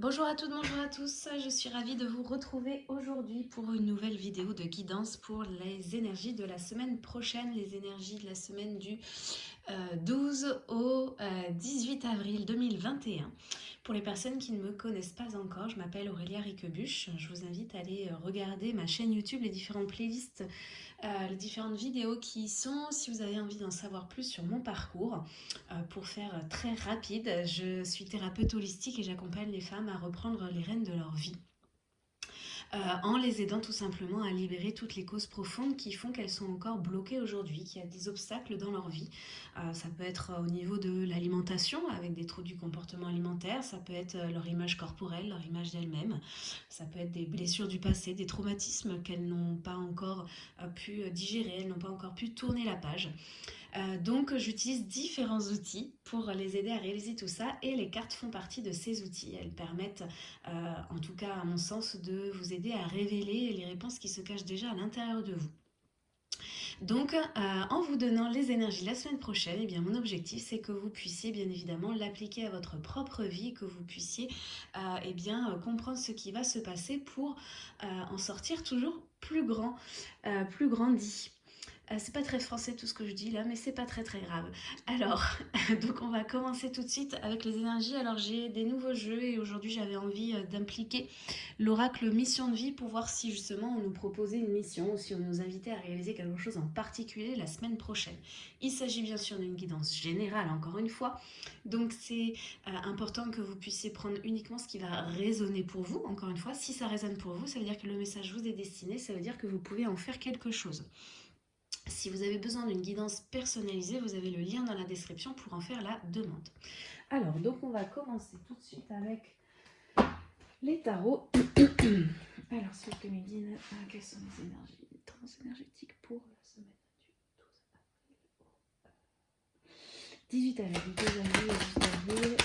Bonjour à toutes, bonjour à tous, je suis ravie de vous retrouver aujourd'hui pour une nouvelle vidéo de guidance pour les énergies de la semaine prochaine, les énergies de la semaine du 12 euh, au 18 euh, avril 2021. Pour les personnes qui ne me connaissent pas encore, je m'appelle Aurélia Riquebuche, je vous invite à aller regarder ma chaîne YouTube, les différentes playlists euh, les différentes vidéos qui sont, si vous avez envie d'en savoir plus sur mon parcours, euh, pour faire très rapide, je suis thérapeute holistique et j'accompagne les femmes à reprendre les rênes de leur vie. Euh, en les aidant tout simplement à libérer toutes les causes profondes qui font qu'elles sont encore bloquées aujourd'hui, qu'il y a des obstacles dans leur vie. Euh, ça peut être au niveau de l'alimentation, avec des troubles du comportement alimentaire, ça peut être leur image corporelle, leur image d'elles-mêmes, ça peut être des blessures du passé, des traumatismes qu'elles n'ont pas encore euh, pu digérer, elles n'ont pas encore pu tourner la page. Euh, donc j'utilise différents outils pour les aider à réaliser tout ça et les cartes font partie de ces outils. Elles permettent, euh, en tout cas à mon sens, de vous aider à révéler les réponses qui se cachent déjà à l'intérieur de vous. Donc, euh, en vous donnant les énergies la semaine prochaine, eh bien, mon objectif, c'est que vous puissiez bien évidemment l'appliquer à votre propre vie, que vous puissiez eh bien, comprendre ce qui va se passer pour en sortir toujours plus grand, plus grandi. Euh, c'est pas très français tout ce que je dis là, mais c'est pas très très grave. Alors, donc on va commencer tout de suite avec les énergies. Alors j'ai des nouveaux jeux et aujourd'hui j'avais envie euh, d'impliquer l'oracle mission de vie pour voir si justement on nous proposait une mission ou si on nous invitait à réaliser quelque chose en particulier la semaine prochaine. Il s'agit bien sûr d'une guidance générale encore une fois, donc c'est euh, important que vous puissiez prendre uniquement ce qui va résonner pour vous. Encore une fois, si ça résonne pour vous, ça veut dire que le message vous est destiné, ça veut dire que vous pouvez en faire quelque chose. Si vous avez besoin d'une guidance personnalisée, vous avez le lien dans la description pour en faire la demande. Alors, donc on va commencer tout de suite avec les tarots. Alors, vous plaît, Médine, quelles sont les énergies transénergétiques pour la semaine du 12 avril? 18 avril, 2 avril, 18 avril.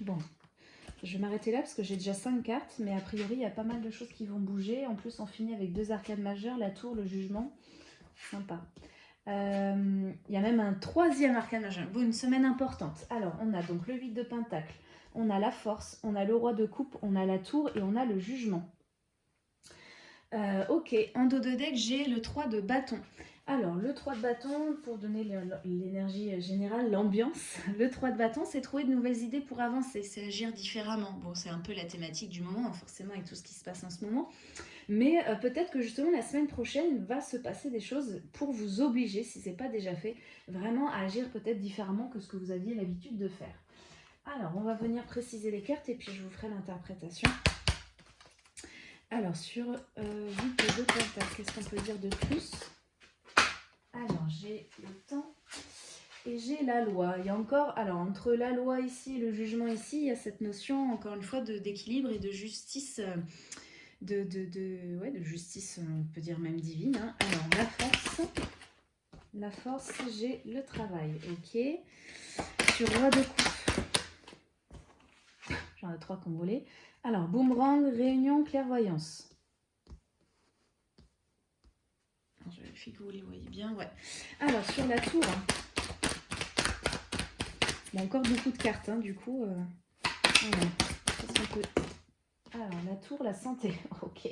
Bon, je vais m'arrêter là parce que j'ai déjà 5 cartes, mais a priori, il y a pas mal de choses qui vont bouger. En plus, on finit avec deux arcades majeures, la tour, le jugement. Sympa. Euh, il y a même un troisième arcade majeur. Une semaine importante. Alors, on a donc le 8 de pentacle, on a la force, on a le roi de coupe, on a la tour et on a le jugement. Euh, ok, en dos de deck, j'ai le 3 de bâton. Alors, le 3 de bâton, pour donner l'énergie générale, l'ambiance, le 3 de bâton, c'est trouver de nouvelles idées pour avancer, c'est agir différemment. Bon, c'est un peu la thématique du moment, forcément, avec tout ce qui se passe en ce moment. Mais euh, peut-être que justement, la semaine prochaine, va se passer des choses pour vous obliger, si ce n'est pas déjà fait, vraiment à agir peut-être différemment que ce que vous aviez l'habitude de faire. Alors, on va venir préciser les cartes et puis je vous ferai l'interprétation. Alors, sur euh, 8 de pentacle, qu'est-ce qu'on peut dire de plus? Alors, j'ai le temps et j'ai la loi. Il y a encore, alors entre la loi ici et le jugement ici, il y a cette notion, encore une fois, d'équilibre et de justice, de, justice, on peut dire même divine. Hein. Alors, la force, la force, j'ai le travail, ok. Sur roi de coupe, j'en ai trois qu'on volé. Alors, boomerang, réunion, clairvoyance. Je vérifie que vous les voyez bien. Ouais. Alors, sur la tour, il y a encore beaucoup de cartes, hein, du coup. Euh, alors, la tour, la santé. Ok.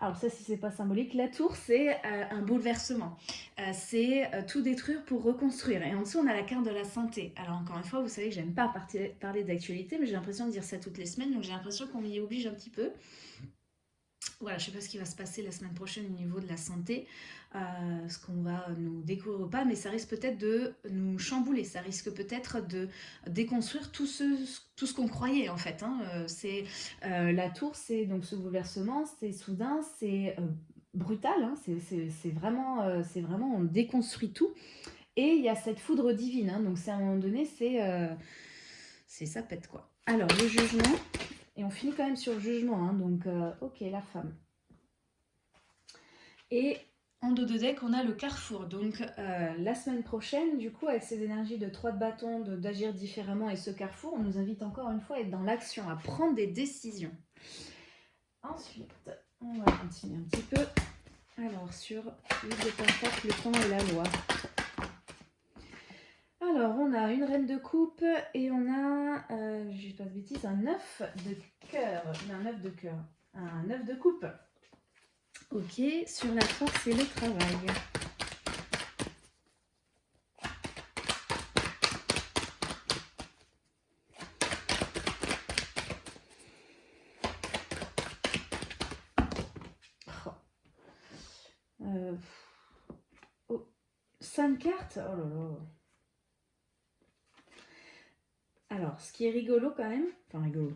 Alors, ça, si c'est pas symbolique. La tour, c'est euh, un bouleversement. Euh, c'est tout détruire pour reconstruire. Et en dessous, on a la carte de la santé. Alors, encore une fois, vous savez que j'aime pas parler d'actualité, mais j'ai l'impression de dire ça toutes les semaines. Donc, j'ai l'impression qu'on m'y oblige un petit peu voilà, je ne sais pas ce qui va se passer la semaine prochaine au niveau de la santé, euh, ce qu'on va nous découvrir ou pas, mais ça risque peut-être de nous chambouler, ça risque peut-être de déconstruire tout ce, tout ce qu'on croyait en fait. Hein. Euh, euh, La tour, c'est donc ce bouleversement, c'est soudain, c'est brutal, hein. c'est vraiment, vraiment, on déconstruit tout. Et il y a cette foudre divine, hein. donc c'est à un moment donné, c'est ça pète quoi. Alors, le jugement, et on finit quand même sur le jugement, hein, donc ok, la femme. Et en dos de deck, on a le carrefour. Donc euh, la semaine prochaine, du coup, avec ces énergies de 3 de bâton, d'agir différemment et ce carrefour, on nous invite encore une fois à être dans l'action, à prendre des décisions. Ensuite, on va continuer un petit peu. Alors, sur le de pentacle, le temps et la loi. Alors, on a une reine de coupe et on a, euh, je dis pas de bêtises, un œuf de cœur. Un œuf de cœur. Un œuf de coupe. Ok, sur la force et le travail. Euh, oh, cinq cartes Oh là là Alors, ce qui est rigolo quand même, enfin rigolo,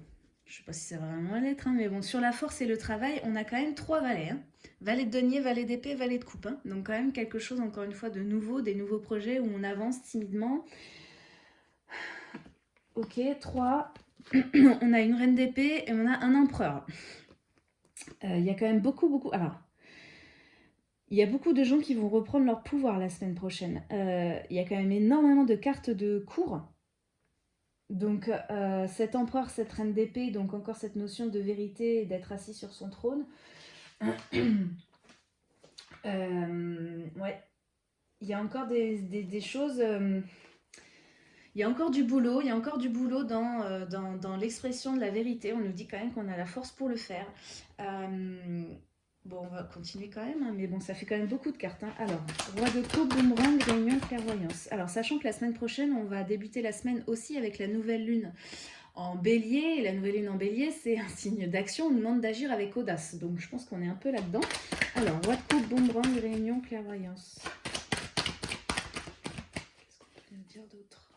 je sais pas si ça va vraiment l'être, hein, mais bon, sur la force et le travail, on a quand même trois valets. Hein. Valet de denier, valet d'épée, valet de coupe. Hein. Donc quand même quelque chose, encore une fois, de nouveau, des nouveaux projets où on avance timidement. Ok, trois. on a une reine d'épée et on a un empereur. Euh, il y a quand même beaucoup, beaucoup... Alors, il y a beaucoup de gens qui vont reprendre leur pouvoir la semaine prochaine. Euh, il y a quand même énormément de cartes de cours. Donc euh, cet empereur, cette reine d'épée, donc encore cette notion de vérité d'être assis sur son trône. Euh, ouais, il y a encore des, choses... il y a encore du boulot, il y a encore du boulot dans, dans, dans l'expression de la vérité. On nous dit quand même qu'on a la force pour le faire. Bon, on va continuer quand même, hein, mais bon, ça fait quand même beaucoup de cartes. Hein. Alors, roi de coupe, boomerang, réunion, clairvoyance. Alors, sachant que la semaine prochaine, on va débuter la semaine aussi avec la nouvelle lune en bélier. La nouvelle lune en bélier, c'est un signe d'action. On demande d'agir avec audace. Donc, je pense qu'on est un peu là-dedans. Alors, roi de coupe, boomerang, réunion, clairvoyance. Qu'est-ce qu'on peut dire d'autre?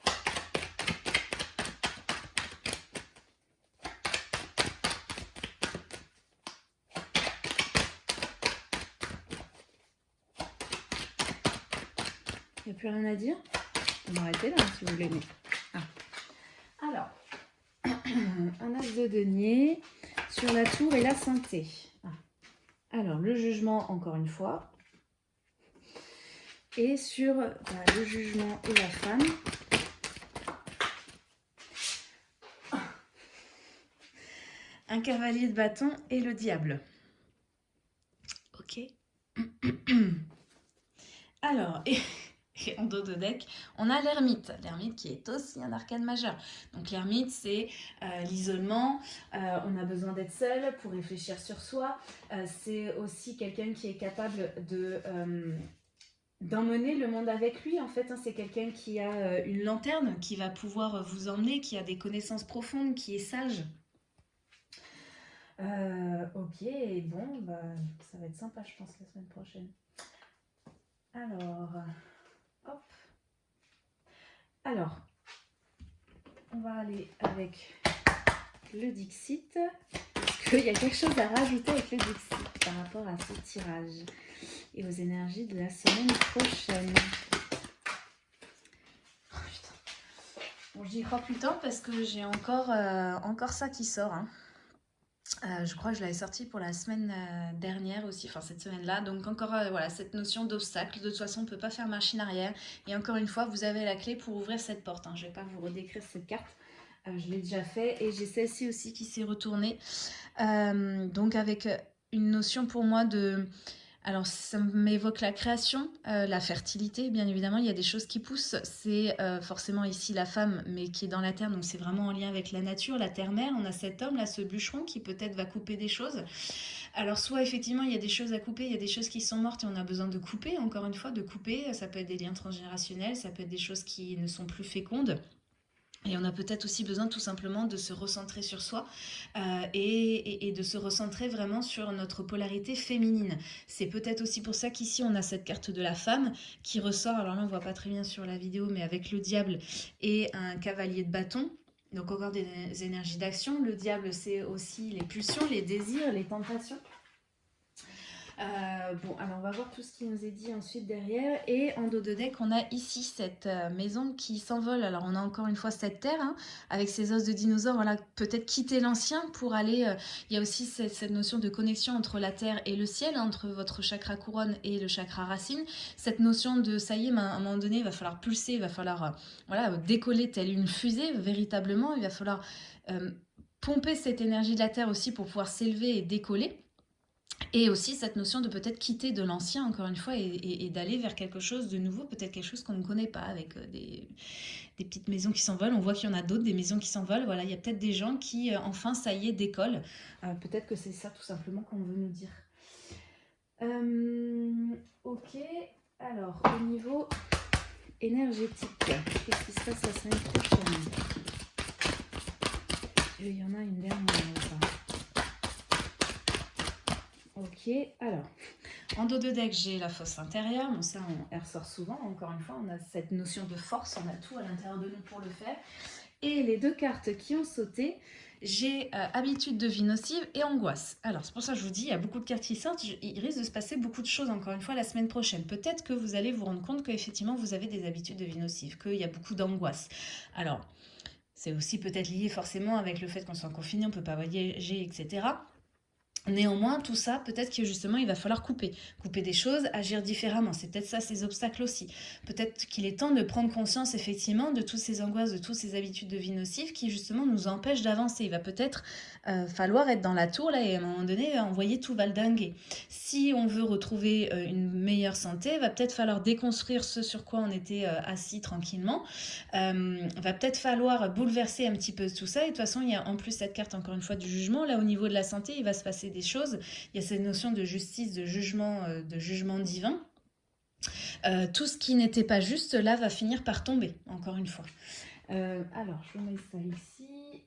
Plus rien à dire On va arrêter là si vous voulez. Ah. Alors, un as de denier sur la tour et la santé. Ah. Alors, le jugement, encore une fois. Et sur bah, le jugement et la femme. Un cavalier de bâton et le diable. Ok. Alors, et en dos de deck, on a l'ermite. L'ermite qui est aussi un arcane majeur. Donc l'ermite, c'est euh, l'isolement. Euh, on a besoin d'être seul pour réfléchir sur soi. Euh, c'est aussi quelqu'un qui est capable de d'emmener le monde avec lui. En fait, hein. c'est quelqu'un qui a une lanterne, qui va pouvoir vous emmener, qui a des connaissances profondes, qui est sage. ok, bon, bah, ça va être sympa, je pense, la semaine prochaine. Alors... Alors, on va aller avec le Dixit. Est-ce qu'il y a quelque chose à rajouter avec le Dixit par rapport à ce tirage et aux énergies de la semaine prochaine? Oh. Bon, j'y crois plus tant parce que j'ai encore, euh, encore ça qui sort. Hein. Euh, je crois que je l'avais sorti pour la semaine euh, dernière aussi, enfin cette semaine-là. Donc encore euh, voilà cette notion d'obstacle. De toute façon, on ne peut pas faire machine arrière. Et encore une fois, vous avez la clé pour ouvrir cette porte. Hein. Je ne vais pas vous redécrire cette carte. je l'ai déjà fait. Et j'ai celle-ci aussi qui s'est retournée. donc avec une notion pour moi de alors, ça m'évoque la création, euh, la fertilité, bien évidemment, il y a des choses qui poussent. C'est euh, forcément ici la femme, mais qui est dans la terre, donc c'est vraiment en lien avec la nature, la terre-mère. On a cet homme, là, ce bûcheron, qui peut-être va couper des choses. Alors, soit effectivement, il y a des choses à couper, il y a des choses qui sont mortes et on a besoin de couper, encore une fois, de couper. Ça peut être des liens transgénérationnels, ça peut être des choses qui ne sont plus fécondes. Et on a peut-être aussi besoin tout simplement de se recentrer sur soi euh, et, de se recentrer vraiment sur notre polarité féminine. C'est peut-être aussi pour ça qu'ici on a cette carte de la femme qui ressort, alors là on voit pas très bien sur la vidéo, mais avec le diable et un cavalier de bâton. Donc encore des énergies d'action. Le diable c'est aussi les pulsions, les désirs, les tentations. Euh, bon, alors on va voir tout ce qui nous est dit ensuite derrière. Et en dos de deck, on a ici cette euh, maison qui s'envole. Alors on a encore une fois cette terre hein, avec ses os de dinosaures. Voilà, peut-être quitter l'ancien pour aller... Euh, il y a aussi cette, notion de connexion entre la terre et le ciel, hein, entre votre chakra couronne et le chakra racine. Cette notion de, ça y est, à un moment donné, il va falloir pulser, il va falloir voilà, décoller telle une fusée, véritablement. Il va falloir pomper cette énergie de la terre aussi pour pouvoir s'élever et décoller. Et aussi cette notion de peut-être quitter de l'ancien, encore une fois, et, d'aller vers quelque chose de nouveau, peut-être quelque chose qu'on ne connaît pas, avec euh, des, petites maisons qui s'envolent. On voit qu'il y en a d'autres, des maisons qui s'envolent. Voilà, il y a peut-être des gens qui, euh, enfin, ça y est, décollent. Euh, peut-être que c'est ça tout simplement qu'on veut nous dire. ok, alors au niveau énergétique, qu'est-ce qui se passe la semaine prochaine? Il y en a une dernière. Ok, alors, en dos de deck, j'ai la fosse intérieure. Bon, ça, on, ressort souvent. Encore une fois, on a cette notion de force. On a tout à l'intérieur de nous pour le faire. Et les deux cartes qui ont sauté, j'ai euh, habitude de vie nocive et angoisse. Alors, c'est pour ça que je vous dis, il y a beaucoup de cartes qui sortent. Il risque de se passer beaucoup de choses, encore une fois, la semaine prochaine. Peut-être que vous allez vous rendre compte qu'effectivement, vous avez des habitudes de vie nocive, qu'il y a beaucoup d'angoisse. Alors, c'est aussi peut-être lié forcément avec le fait qu'on soit confiné, on ne peut pas voyager, etc. Néanmoins, tout ça, peut-être que justement, il va falloir couper. Couper des choses, agir différemment. C'est peut-être ça, ces obstacles aussi. Peut-être qu'il est temps de prendre conscience, effectivement, de toutes ces angoisses, de toutes ces habitudes de vie nocives qui, justement, nous empêchent d'avancer. Il va peut-être euh, falloir être dans la tour, là, et à un moment donné, envoyer tout valdinguer. Si on veut retrouver euh, une meilleure santé, il va peut-être falloir déconstruire ce sur quoi on était euh, assis tranquillement. Il va peut-être falloir bouleverser un petit peu tout ça. Et de toute façon, il y a en plus cette carte, encore une fois, du jugement. Là, au niveau de la santé, il va se passer des choses. Il y a cette notion de justice, de jugement, euh, de jugement divin. Euh, tout ce qui n'était pas juste, là, va finir par tomber, encore une fois. Euh, alors, je mets ça ici.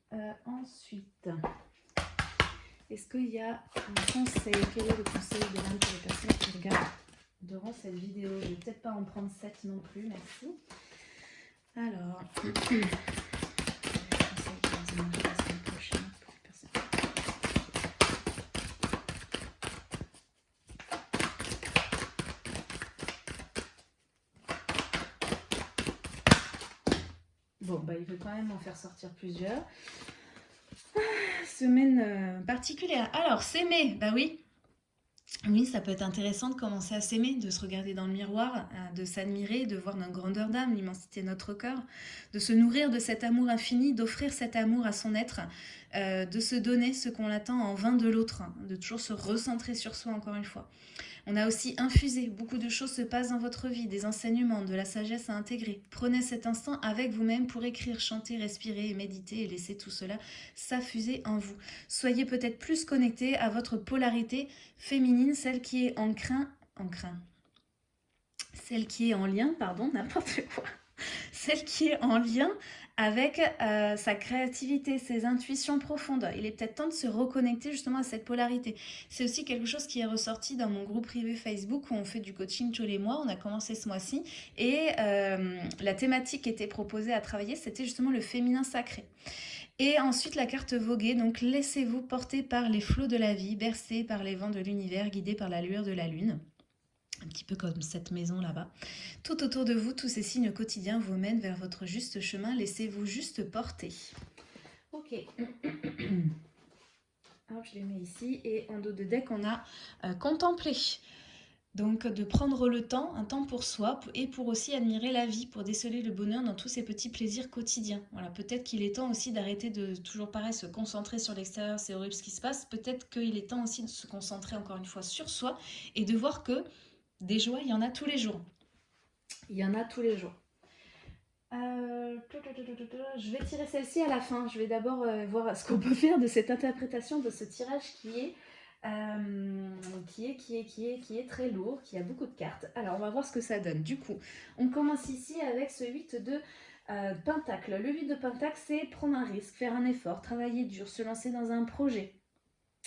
ensuite, est-ce qu'il y a un conseil? Quel est le conseil de l'âme pour les personnes qui regardent durant cette vidéo? Je vais peut-être pas en prendre 7 non plus, merci. Alors, Bon, bah, il veut quand même en faire sortir plusieurs. Ah, semaine euh, particulière. Alors, s'aimer, bah oui. Oui, ça peut être intéressant de commencer à s'aimer, de se regarder dans le miroir, euh, de s'admirer, de voir notre grandeur d'âme, l'immensité de notre cœur, de se nourrir de cet amour infini, d'offrir cet amour à son être, euh, de se donner ce qu'on attend en vain de l'autre, hein, de toujours se recentrer sur soi encore une fois. On a aussi infusé, beaucoup de choses se passent dans votre vie, des enseignements, de la sagesse à intégrer. Prenez cet instant avec vous-même pour écrire, chanter, respirer, méditer et laisser tout cela s'affuser en vous. Soyez peut-être plus connecté à votre polarité féminine, celle qui est en craint, en craint, celle qui est en lien, pardon, n'importe quoi, celle qui est en lien avec euh, sa créativité, ses intuitions profondes. Il est peut-être temps de se reconnecter justement à cette polarité. C'est aussi quelque chose qui est ressorti dans mon groupe privé Facebook où on fait du coaching tous les mois. On a commencé ce mois-ci et euh, la thématique qui était proposée à travailler, c'était justement le féminin sacré. Et ensuite la carte voguée, donc laissez-vous porter par les flots de la vie, bercés par les vents de l'univers, guidés par la lueur de la lune un petit peu comme cette maison là-bas. Tout autour de vous, tous ces signes quotidiens vous mènent vers votre juste chemin. Laissez-vous juste porter. Ok. Alors, je les mets ici. Et en dos de deck, on a euh, contemplé. Donc, de prendre le temps, un temps pour soi, et pour aussi admirer la vie, pour déceler le bonheur dans tous ces petits plaisirs quotidiens. Voilà, peut-être qu'il est temps aussi d'arrêter de toujours pareil se concentrer sur l'extérieur, c'est horrible ce qui se passe. Peut-être qu'il est temps aussi de se concentrer encore une fois sur soi et de voir que des joies, il y en a tous les jours. Il y en a tous les jours. Euh, je vais tirer celle-ci à la fin. Je vais d'abord euh, voir ce qu'on peut faire de cette interprétation de ce tirage qui est, euh, qui est très lourd, qui a beaucoup de cartes. Alors, on va voir ce que ça donne. Du coup, on commence ici avec ce 8 de Pentacle. Le 8 de Pentacle, c'est prendre un risque, faire un effort, travailler dur, se lancer dans un projet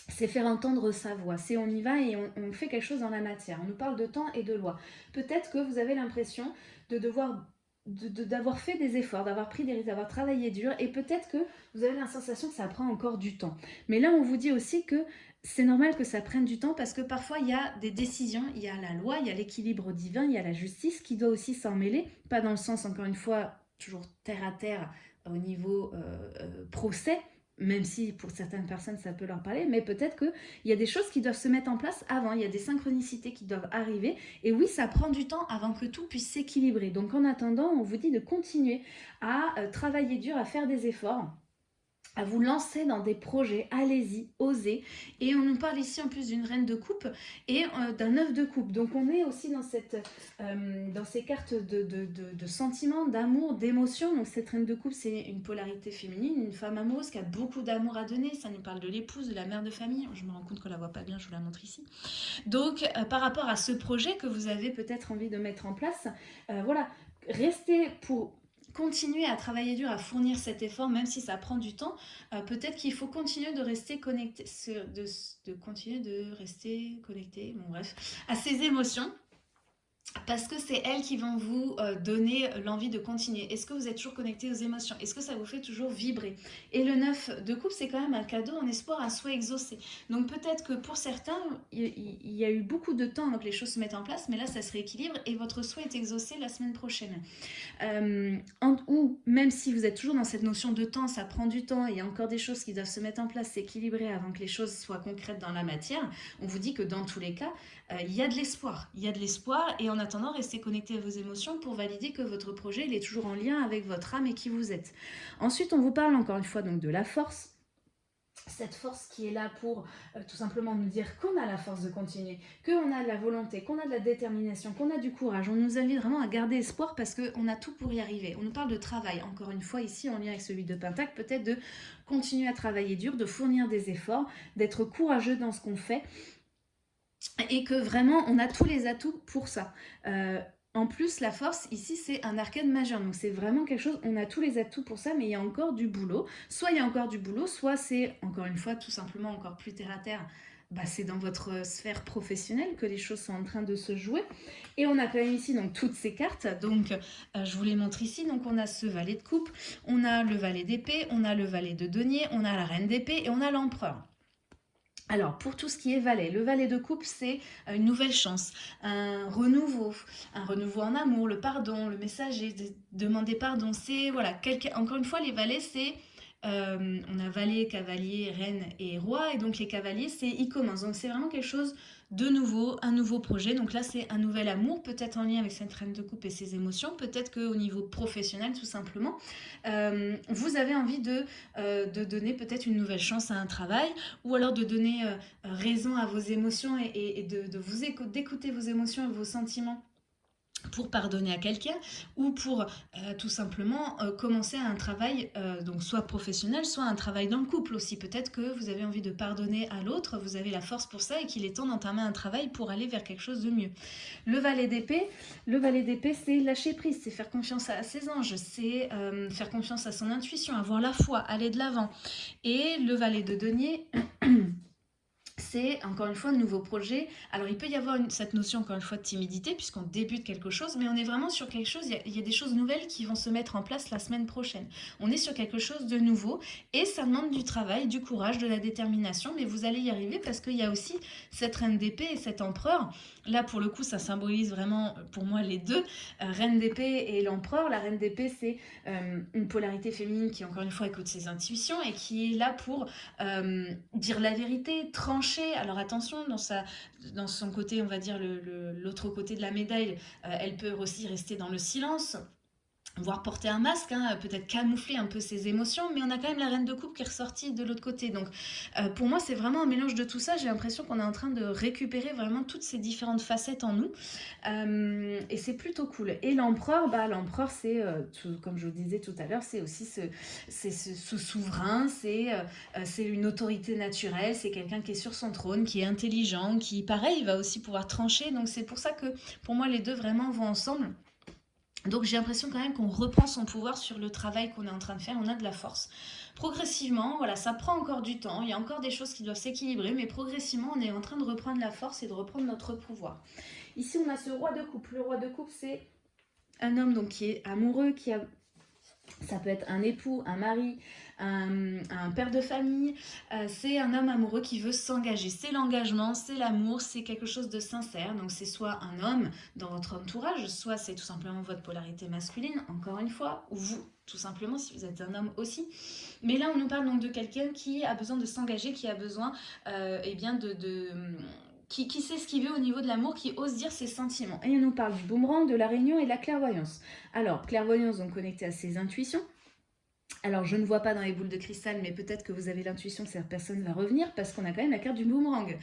c'est faire entendre sa voix, c'est on y va et on, fait quelque chose dans la matière. On nous parle de temps et de loi. Peut-être que vous avez l'impression de devoir d'avoir fait des efforts, d'avoir pris des risques, d'avoir travaillé dur, et peut-être que vous avez la sensation que ça prend encore du temps. Mais là, on vous dit aussi que c'est normal que ça prenne du temps parce que parfois, il y a des décisions, il y a la loi, il y a l'équilibre divin, il y a la justice qui doit aussi s'en mêler, pas dans le sens, encore une fois, toujours terre à terre au niveau euh, euh, procès, même si pour certaines personnes ça peut leur parler, mais peut-être qu'il y a des choses qui doivent se mettre en place avant, il y a des synchronicités qui doivent arriver, et oui, ça prend du temps avant que tout puisse s'équilibrer. Donc en attendant, on vous dit de continuer à euh, travailler dur, à faire des efforts, à vous lancer dans des projets, allez-y, osez. Et on nous parle ici en plus d'une reine de coupe et euh, d'un œuf de coupe. Donc on est aussi dans, euh, ces cartes de, de, de, sentiments, d'amour, d'émotion. Donc cette reine de coupe, c'est une polarité féminine, une femme amoureuse qui a beaucoup d'amour à donner. Ça nous parle de l'épouse, de la mère de famille. Je me rends compte qu'on la voit pas bien, je vous la montre ici. Donc euh, par rapport à ce projet que vous avez peut-être envie de mettre en place, voilà, restez pour continuer à travailler dur, à fournir cet effort, même si ça prend du temps, euh, peut-être qu'il faut continuer de rester connecté, de, de continuer de rester connecté, bon bref, à ses émotions parce que c'est elles qui vont vous euh, donner l'envie de continuer. Est-ce que vous êtes toujours connecté aux émotions? Est-ce que ça vous fait toujours vibrer? Et le 9 de coupe, c'est quand même un cadeau en espoir, un souhait exaucé. Donc peut-être que pour certains, il y, a eu beaucoup de temps avant que les choses se mettent en place, mais là, ça se rééquilibre et votre souhait est exaucé la semaine prochaine. Euh, ou même si vous êtes toujours dans cette notion de temps, ça prend du temps, il y a encore des choses qui doivent se mettre en place, s'équilibrer avant que les choses soient concrètes dans la matière, on vous dit que dans tous les cas, euh, il y a de l'espoir. Il y a de l'espoir et en attendant, restez connecté à vos émotions pour valider que votre projet est toujours en lien avec votre âme et qui vous êtes. Ensuite, on vous parle encore une fois donc de la force cette force qui est là pour euh, tout simplement nous dire qu'on a la force de continuer, qu'on a de la volonté, qu'on a de la détermination, qu'on a du courage. On nous invite vraiment à garder espoir parce qu'on a tout pour y arriver. On nous parle de travail, encore une fois ici en lien avec celui de Pentacle, peut-être de continuer à travailler dur, de fournir des efforts, d'être courageux dans ce qu'on fait et que vraiment on a tous les atouts pour ça. Euh, en plus, la force, ici, c'est un arcane majeur. Donc, c'est vraiment quelque chose, on a tous les atouts pour ça, mais il y a encore du boulot. Soit il y a encore du boulot, soit c'est, encore une fois, tout simplement encore plus terre-à-terre. Bah, c'est dans votre sphère professionnelle que les choses sont en train de se jouer. Et on a quand même ici donc toutes ces cartes. Donc, euh, je vous les montre ici. Donc, on a ce valet de coupe, on a le valet d'épée, on a le valet de denier, on a la reine d'épée et on a l'empereur. Alors, pour tout ce qui est valet, le valet de coupe, c'est une nouvelle chance, un renouveau, un renouveau en amour, le pardon, le messager, demander pardon. C'est, voilà, encore une fois, les valets, c'est euh, on a valet, cavalier, reine et roi. Et donc les cavaliers, c'est ils commencent. Donc c'est vraiment quelque chose de nouveau, un nouveau projet. Donc là, c'est un nouvel amour, peut-être en lien avec cette reine de coupe et ses émotions. Peut-être qu'au niveau professionnel, tout simplement, euh, vous avez envie de, euh, de donner peut-être une nouvelle chance à un travail ou alors de donner raison à vos émotions et, de, de vous écouter, d'écouter vos émotions et vos sentiments pour pardonner à quelqu'un ou pour euh, tout simplement euh, commencer un travail, euh, donc soit professionnel, soit un travail dans le couple aussi. Peut-être que vous avez envie de pardonner à l'autre, vous avez la force pour ça et qu'il est temps d'entamer un travail pour aller vers quelque chose de mieux. Le valet d'épée, le valet d'épée, c'est lâcher prise, c'est faire confiance à ses anges, c'est faire confiance à son intuition, avoir la foi, aller de l'avant. Et le valet de denier... c'est encore une fois un nouveau projet. Alors il peut y avoir cette notion encore une fois de timidité puisqu'on débute quelque chose, mais on est vraiment sur quelque chose, il y, a, des choses nouvelles qui vont se mettre en place la semaine prochaine. On est sur quelque chose de nouveau et ça demande du travail, du courage, de la détermination, mais vous allez y arriver parce qu'il y a aussi cette reine d'épée et cet empereur. Là pour le coup ça symbolise vraiment pour moi les deux, euh, reine d'épée et l'empereur. La reine d'épée c'est euh, une polarité féminine qui encore une fois écoute ses intuitions et qui est là pour euh, dire la vérité, trancher alors attention, dans, sa, dans son côté, on va dire l'autre côté de la médaille, euh, elle peut aussi rester dans le silence voire porter un masque, hein, peut-être camoufler un peu ses émotions, mais on a quand même la reine de coupe qui est ressortie de l'autre côté. Donc euh, pour moi, c'est vraiment un mélange de tout ça. J'ai l'impression qu'on est en train de récupérer vraiment toutes ces différentes facettes en nous. Euh, et c'est plutôt cool. Et l'empereur, bah, l'empereur, c'est, euh, comme je vous disais tout à l'heure, c'est aussi ce, ce, souverain, c'est c'est une autorité naturelle, c'est quelqu'un qui est sur son trône, qui est intelligent, qui, pareil, va aussi pouvoir trancher. Donc c'est pour ça que, pour moi, les deux vraiment vont ensemble. Donc j'ai l'impression quand même qu'on reprend son pouvoir sur le travail qu'on est en train de faire, on a de la force. Progressivement, voilà, ça prend encore du temps, il y a encore des choses qui doivent s'équilibrer, mais progressivement on est en train de reprendre la force et de reprendre notre pouvoir. Ici on a ce roi de coupe, le roi de coupe c'est un homme donc qui est amoureux, qui a ça peut être un époux, un mari, un, père de famille. Euh, c'est un homme amoureux qui veut s'engager. C'est l'engagement, c'est l'amour, c'est quelque chose de sincère. Donc c'est soit un homme dans votre entourage, soit c'est tout simplement votre polarité masculine, encore une fois, ou vous, tout simplement, si vous êtes un homme aussi. Mais là, on nous parle donc de quelqu'un qui a besoin de s'engager, qui a besoin euh, eh bien de, de qui, qui, sait ce qu'il veut au niveau de l'amour, qui ose dire ses sentiments. Et on nous parle du boomerang, de la réunion et de la clairvoyance. Alors, clairvoyance, donc connectée à ses intuitions, alors, je ne vois pas dans les boules de cristal, mais peut-être que vous avez l'intuition que cette personne va revenir parce qu'on a quand même la carte du boomerang.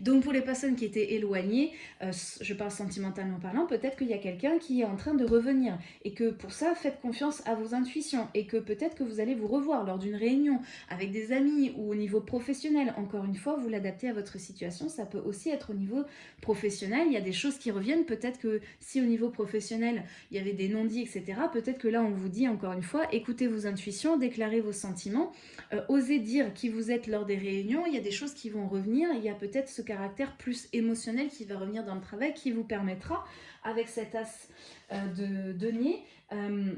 Donc, pour les personnes qui étaient éloignées, euh, je parle sentimentalement parlant, peut-être qu'il y a quelqu'un qui est en train de revenir et que pour ça, faites confiance à vos intuitions et que peut-être que vous allez vous revoir lors d'une réunion avec des amis ou au niveau professionnel. Encore une fois, vous l'adaptez à votre situation. Ça peut aussi être au niveau professionnel. Il y a des choses qui reviennent. Peut-être que si au niveau professionnel, il y avait des non-dits, etc., peut-être que là, on vous dit encore une fois, écoutez vos intuitions déclarer vos sentiments, euh, osez dire qui vous êtes lors des réunions, il y a des choses qui vont revenir, il y a peut-être ce caractère plus émotionnel qui va revenir dans le travail, qui vous permettra, avec cet as euh, de denier, euh,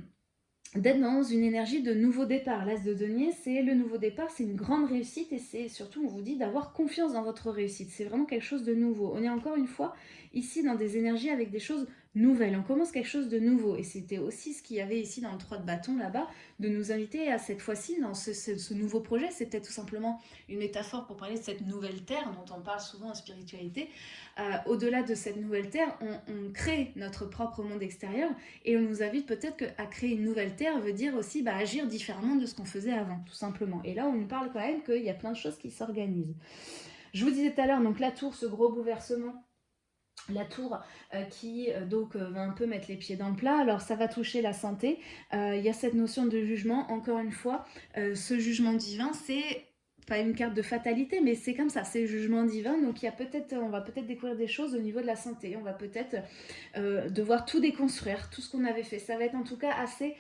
d'être dans une énergie de nouveau départ. L'as de denier, c'est le nouveau départ, c'est une grande réussite et c'est surtout, on vous dit, d'avoir confiance dans votre réussite. C'est vraiment quelque chose de nouveau. On est encore une fois ici dans des énergies avec des choses nouvelle. On commence quelque chose de nouveau. Et c'était aussi ce qu'il y avait ici dans le 3 de bâton là-bas, de nous inviter à cette fois-ci dans ce, nouveau projet. C'était tout simplement une métaphore pour parler de cette nouvelle terre dont on parle souvent en spiritualité. Euh, au-delà de cette nouvelle terre, on, crée notre propre monde extérieur et on nous invite peut-être à créer une nouvelle terre veut dire aussi bah, agir différemment de ce qu'on faisait avant, tout simplement. Et là, on nous parle quand même qu'il y a plein de choses qui s'organisent. Je vous disais tout à l'heure, donc la tour, ce gros bouleversement, la tour euh, qui euh, donc euh, va un peu mettre les pieds dans le plat, alors ça va toucher la santé, il y a cette notion de jugement, encore une fois, ce jugement divin c'est pas une carte de fatalité, mais c'est comme ça, c'est jugement divin, donc il y a peut-être, on va peut-être découvrir des choses au niveau de la santé, on va peut-être devoir tout déconstruire, tout ce qu'on avait fait, ça va être en tout cas assez,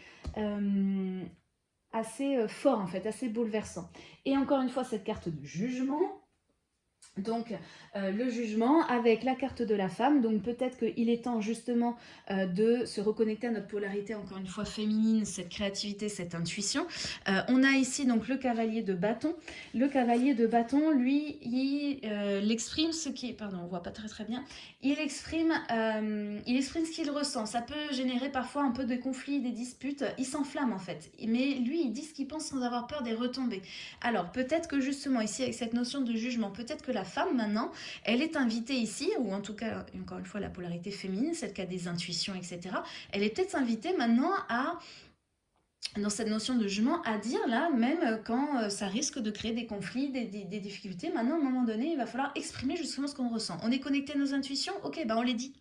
assez fort en fait, assez bouleversant. Et encore une fois, cette carte de jugement, donc euh, le jugement avec la carte de la femme, donc peut-être qu'il est temps justement euh, de se reconnecter à notre polarité, encore une fois féminine, cette créativité, cette intuition. Euh, on a ici donc le cavalier de bâton. Le cavalier de bâton, lui, il, exprime ce qui pardon, on voit pas très très bien, il exprime, il exprime ce qu'il ressent. Ça peut générer parfois un peu de conflits, des disputes, il s'enflamme en fait. Mais lui, il dit ce qu'il pense sans avoir peur des retombées. Alors peut-être que justement ici avec cette notion de jugement, peut-être que la femme maintenant, elle est invitée ici, ou en tout cas, encore une fois, la polarité féminine, celle qui a des intuitions, etc. Elle est peut-être invitée maintenant à dans cette notion de jugement, à dire là, même quand euh, ça risque de créer des conflits, des, difficultés, maintenant, à un moment donné, il va falloir exprimer justement ce qu'on ressent. On est connecté à nos intuitions? Ok, ben on les dit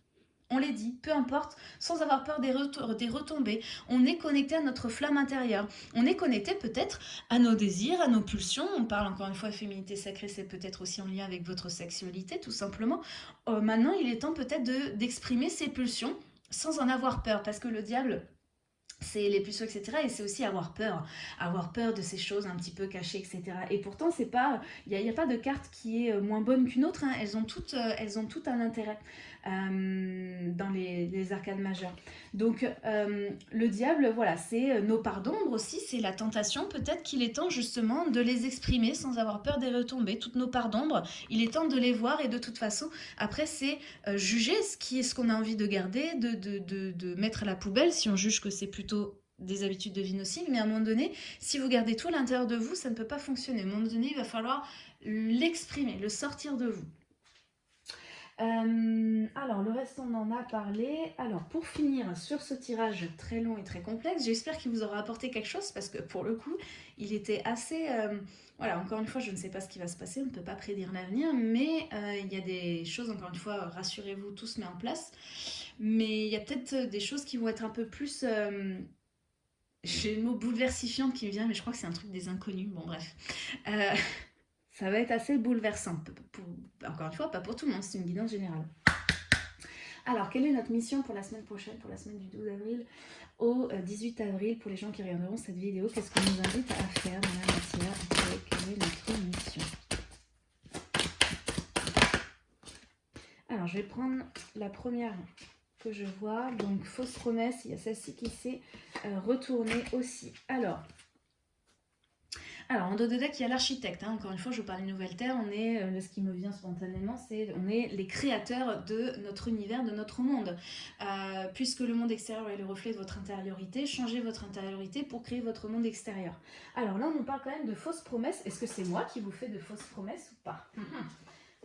on les dit, peu importe, sans avoir peur des, retombées. On est connecté à notre flamme intérieure. On est connecté peut-être à nos désirs, à nos pulsions. On parle encore une fois féminité sacrée, c'est peut-être aussi en lien avec votre sexualité, tout simplement. Euh, maintenant, il est temps peut-être d'exprimer ces pulsions sans en avoir peur, parce que le diable c'est les pulsions, etc. Et c'est aussi avoir peur, avoir peur de ces choses un petit peu cachées, etc. Et pourtant, c'est pas, il n'y a, pas de carte qui est euh, moins bonne qu'une autre. Hein. Elles ont toutes, euh, elles ont tout un intérêt. Euh, dans les, arcades majeures. Donc euh, le diable, voilà, c'est euh, nos parts d'ombre aussi, c'est la tentation. Peut-être qu'il est temps justement de les exprimer sans avoir peur des retombées. Toutes nos parts d'ombre, il est temps de les voir et de toute façon, après c'est juger ce ce qu'on a envie de garder, de, de, de mettre à la poubelle si on juge que c'est plutôt des habitudes de vie nocives, mais à un moment donné, si vous gardez tout à l'intérieur de vous, ça ne peut pas fonctionner. À un moment donné, il va falloir l'exprimer, le sortir de vous. Euh, alors, le reste, on en a parlé. Alors, pour finir sur ce tirage très long et très complexe, j'espère qu'il vous aura apporté quelque chose parce que pour le coup, il était assez... Euh, voilà, encore une fois, je ne sais pas ce qui va se passer, on ne peut pas prédire l'avenir, mais euh, il y a des choses, encore une fois, rassurez-vous, tout se met en place. Mais il y a peut-être des choses qui vont être un peu plus... J'ai le mot bouleversifiant qui me vient, mais je crois que c'est un truc des inconnus. Bon, bref ça va être assez bouleversant. encore une fois, pas pour tout le monde, c'est une guidance générale. Alors, quelle est notre mission pour la semaine prochaine, pour la semaine du 12 avril au 18 euh, avril Pour les gens qui regarderont cette vidéo, qu'est-ce qu'on nous invite à faire dans la matière? Quelle est notre mission? Alors, je vais prendre la première que je vois. Donc, fausse promesse, il y a celle-ci qui s'est euh, retournée aussi. Alors, alors, en dos de deck, il y a l'architecte. Hein. Encore une fois, je vous parle de Nouvelle Terre. On est, euh, ce qui me vient spontanément, c'est on est les créateurs de notre univers, de notre monde. Euh, puisque le monde extérieur est le reflet de votre intériorité, changez votre intériorité pour créer votre monde extérieur. Alors là, on nous parle quand même de fausses promesses. Est-ce que c'est moi qui vous fais de fausses promesses ou pas?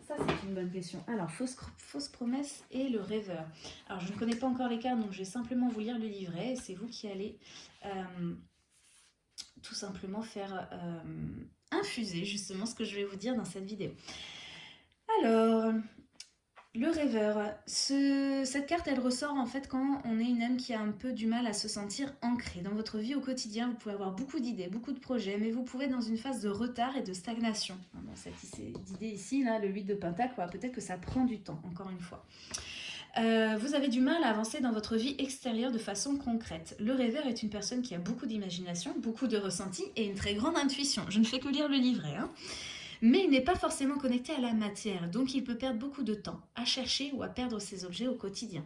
Ça, c'est une bonne question. Alors, fausse, fausse promesse et le rêveur. Alors, je ne connais pas encore les cartes, donc je vais simplement vous lire le livret. C'est vous qui allez... Euh, tout simplement faire infuser justement ce que je vais vous dire dans cette vidéo. Alors, le rêveur, cette carte elle ressort en fait quand on est une âme qui a un peu du mal à se sentir ancrée. Dans votre vie au quotidien, vous pouvez avoir beaucoup d'idées, beaucoup de projets, mais vous pouvez être dans une phase de retard et de stagnation. Dans cette idée ici, là, le 8 de Pentacle, peut-être que ça prend du temps, encore une fois. Euh, vous avez du mal à avancer dans votre vie extérieure de façon concrète. Le rêveur est une personne qui a beaucoup d'imagination, beaucoup de ressenti et une très grande intuition. Je ne fais que lire le livret. Hein mais il n'est pas forcément connecté à la matière, donc il peut perdre beaucoup de temps à chercher ou à perdre ses objets au quotidien.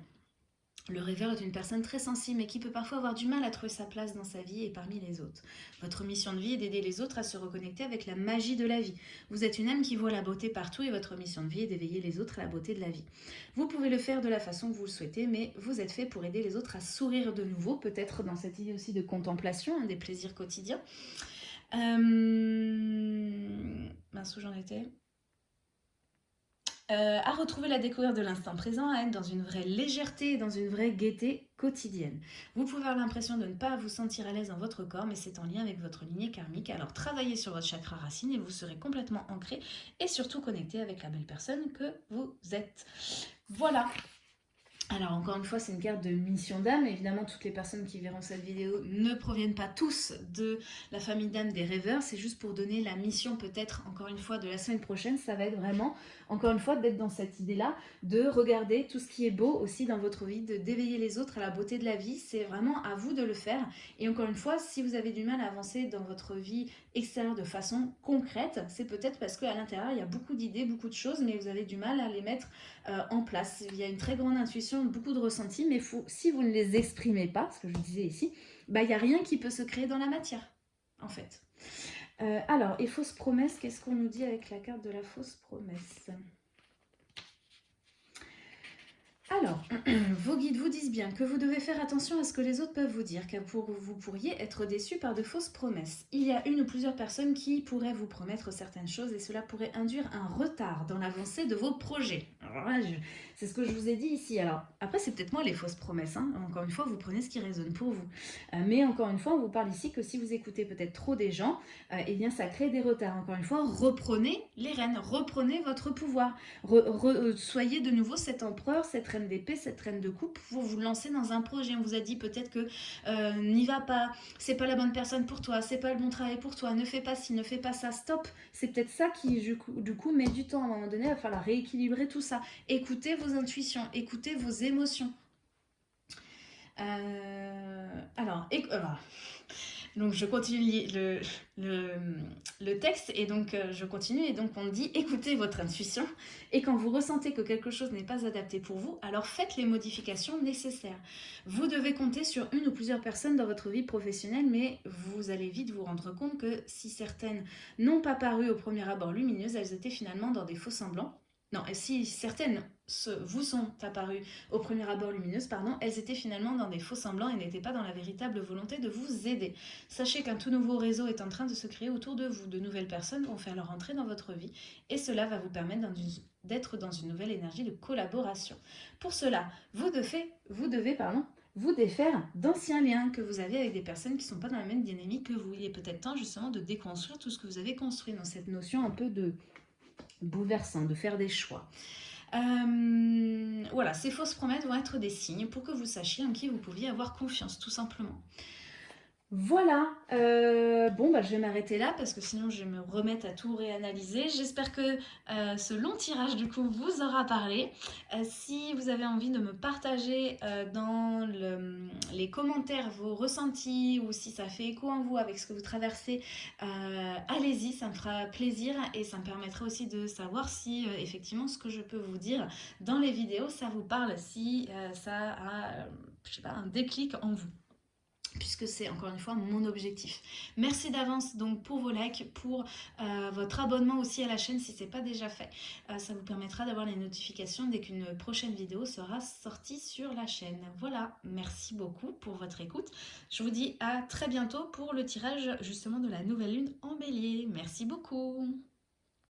Le rêveur est une personne très sensible mais qui peut parfois avoir du mal à trouver sa place dans sa vie et parmi les autres. Votre mission de vie est d'aider les autres à se reconnecter avec la magie de la vie. Vous êtes une âme qui voit la beauté partout et votre mission de vie est d'éveiller les autres à la beauté de la vie. Vous pouvez le faire de la façon que vous le souhaitez, mais vous êtes fait pour aider les autres à sourire de nouveau, peut-être dans cette idée aussi de contemplation, des plaisirs quotidiens. Euh... Mince, où j'en étais? Euh, à retrouver la découverte de l'instant présent, à être dans une vraie légèreté et dans une vraie gaieté quotidienne. Vous pouvez avoir l'impression de ne pas vous sentir à l'aise dans votre corps, mais c'est en lien avec votre lignée karmique. Alors travaillez sur votre chakra racine et vous serez complètement ancré et surtout connecté avec la belle personne que vous êtes. Voilà, alors encore une fois, c'est une carte de mission d'âme. Évidemment, toutes les personnes qui verront cette vidéo ne proviennent pas tous de la famille d'âme des rêveurs. C'est juste pour donner la mission peut-être, encore une fois, de la semaine prochaine. Ça va être vraiment, encore une fois, d'être dans cette idée-là, de regarder tout ce qui est beau aussi dans votre vie, de d'éveiller les autres à la beauté de la vie. C'est vraiment à vous de le faire. Et encore une fois, si vous avez du mal à avancer dans votre vie extérieure de façon concrète, c'est peut-être parce qu'à l'intérieur, il y a beaucoup d'idées, beaucoup de choses, mais vous avez du mal à les mettre euh, en place. Il y a une très grande intuition beaucoup de ressentis, mais faut, si vous ne les exprimez pas, ce que je disais ici, bah, il n'y a rien qui peut se créer dans la matière, en fait. Euh, alors, et fausse promesse, qu'est-ce qu'on nous dit avec la carte de la fausse promesse? Alors, vos guides vous disent bien que vous devez faire attention à ce que les autres peuvent vous dire, car vous pourriez être déçu par de fausses promesses. Il y a une ou plusieurs personnes qui pourraient vous promettre certaines choses et cela pourrait induire un retard dans l'avancée de vos projets. C'est ce que je vous ai dit ici. Alors, après, c'est peut-être moi les fausses promesses. Hein. Encore une fois, vous prenez ce qui résonne pour vous. Euh, mais encore une fois, on vous parle ici que si vous écoutez peut-être trop des gens, euh, eh bien, ça crée des retards. Encore une fois, reprenez les rênes, reprenez votre pouvoir. Euh, soyez de nouveau cet empereur, cette reine d'épée, cette reine de coupe pour vous lancer dans un projet. On vous a dit peut-être que n'y va pas, c'est pas la bonne personne pour toi, c'est pas le bon travail pour toi, ne fais pas ci, ne fais pas ça, stop. C'est peut-être ça qui, du coup, met du temps à un moment donné, il va falloir rééquilibrer tout ça. Écoutez vos intuitions, écoutez vos émotions. Euh, alors, donc je continue le, le, texte et donc euh, je continue et donc on dit écoutez votre intuition et quand vous ressentez que quelque chose n'est pas adapté pour vous, alors faites les modifications nécessaires. Vous devez compter sur une ou plusieurs personnes dans votre vie professionnelle mais vous allez vite vous rendre compte que si certaines n'ont pas paru au premier abord lumineuses, elles étaient finalement dans des faux semblants non, et si certaines vous sont apparues au premier abord lumineuses, pardon, elles étaient finalement dans des faux semblants et n'étaient pas dans la véritable volonté de vous aider. Sachez qu'un tout nouveau réseau est en train de se créer autour de vous. De nouvelles personnes vont faire leur entrée dans votre vie et cela va vous permettre d'être dans une nouvelle énergie de collaboration. Pour cela, vous devez, vous devez pardon, vous défaire d'anciens liens que vous avez avec des personnes qui ne sont pas dans la même dynamique que vous. Il est peut-être temps justement de déconstruire tout ce que vous avez construit dans cette notion un peu de bouleversant, de faire des choix. Euh, voilà, ces fausses promesses vont être des signes pour que vous sachiez en qui vous pouviez avoir confiance, tout simplement. Voilà, euh, bon bah je vais m'arrêter là parce que sinon je vais me remettre à tout réanalyser. J'espère que euh, ce long tirage du coup vous aura parlé. Euh, si vous avez envie de me partager dans les commentaires vos ressentis ou si ça fait écho en vous avec ce que vous traversez, allez-y, ça me fera plaisir et ça me permettra aussi de savoir si effectivement ce que je peux vous dire dans les vidéos ça vous parle, si ça a un déclic en vous puisque c'est encore une fois mon objectif. Merci d'avance donc pour vos likes, pour euh, votre abonnement aussi à la chaîne si ce n'est pas déjà fait. Euh, ça vous permettra d'avoir les notifications dès qu'une prochaine vidéo sera sortie sur la chaîne. Voilà, merci beaucoup pour votre écoute. Je vous dis à très bientôt pour le tirage justement de la nouvelle lune en bélier. Merci beaucoup